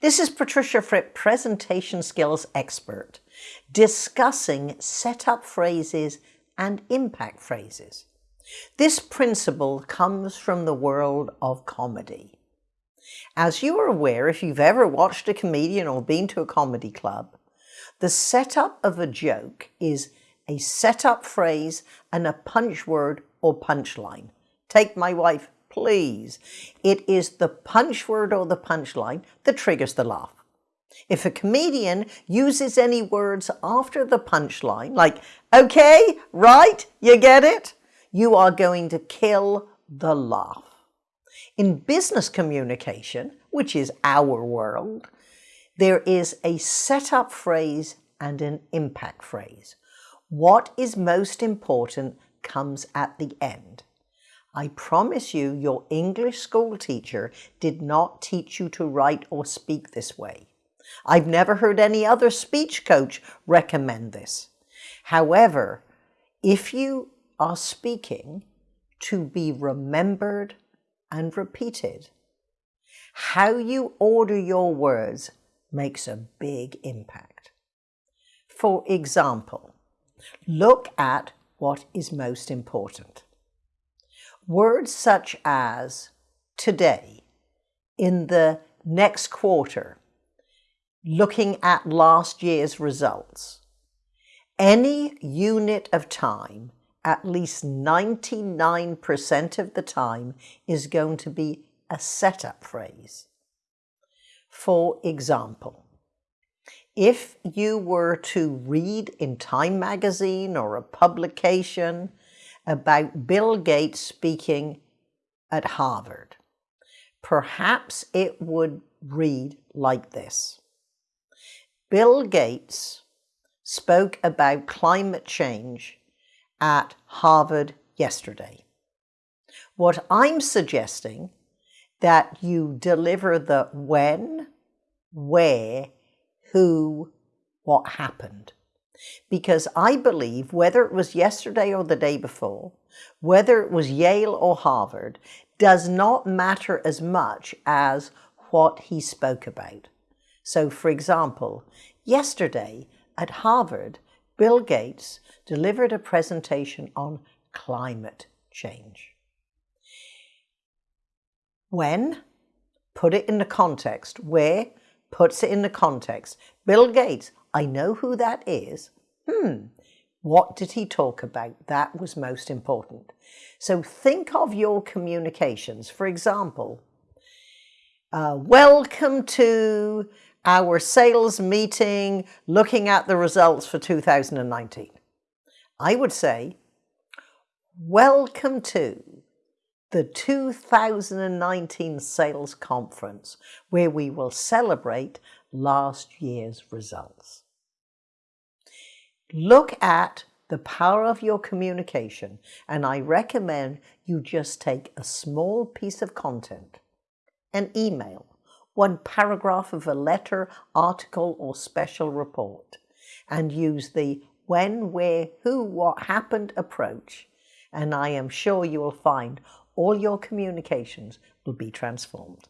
This is Patricia Fripp, presentation skills expert, discussing setup phrases and impact phrases. This principle comes from the world of comedy. As you are aware, if you've ever watched a comedian or been to a comedy club, the setup of a joke is a setup phrase and a punch word or punchline. Take my wife, please. It is the punch word or the punchline that triggers the laugh. If a comedian uses any words after the punchline, like, okay, right, you get it, you are going to kill the laugh. In business communication, which is our world, there is a setup phrase and an impact phrase. What is most important comes at the end. I promise you, your English school teacher did not teach you to write or speak this way. I've never heard any other speech coach recommend this. However, if you are speaking to be remembered and repeated, how you order your words makes a big impact. For example, look at what is most important. Words such as today, in the next quarter, looking at last year's results. Any unit of time, at least 99% of the time, is going to be a setup phrase. For example, if you were to read in Time magazine or a publication about Bill Gates speaking at Harvard. Perhaps it would read like this. Bill Gates spoke about climate change at Harvard yesterday. What I'm suggesting that you deliver the when, where, who, what happened. Because I believe whether it was yesterday or the day before, whether it was Yale or Harvard, does not matter as much as what he spoke about. So for example, yesterday at Harvard, Bill Gates delivered a presentation on climate change. When? Put it in the context. Where? Puts it in the context. Bill Gates, I know who that is. Hmm, what did he talk about? That was most important. So think of your communications. For example, uh, welcome to our sales meeting looking at the results for 2019. I would say, welcome to the 2019 sales conference where we will celebrate last year's results. Look at the power of your communication and I recommend you just take a small piece of content, an email, one paragraph of a letter, article or special report and use the when, where, who, what happened approach and I am sure you will find all your communications will be transformed.